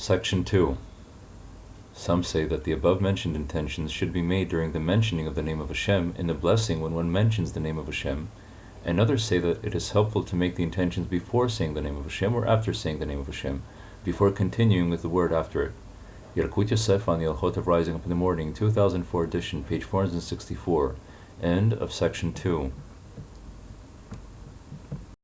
Section 2. Some say that the above mentioned intentions should be made during the mentioning of the name of Hashem in the blessing when one mentions the name of Hashem, and others say that it is helpful to make the intentions before saying the name of Hashem or after saying the name of Hashem, before continuing with the word after it. Yalkut Yosef on the Alchot of Rising Up in the Morning, 2004 edition, page 464, end of section 2.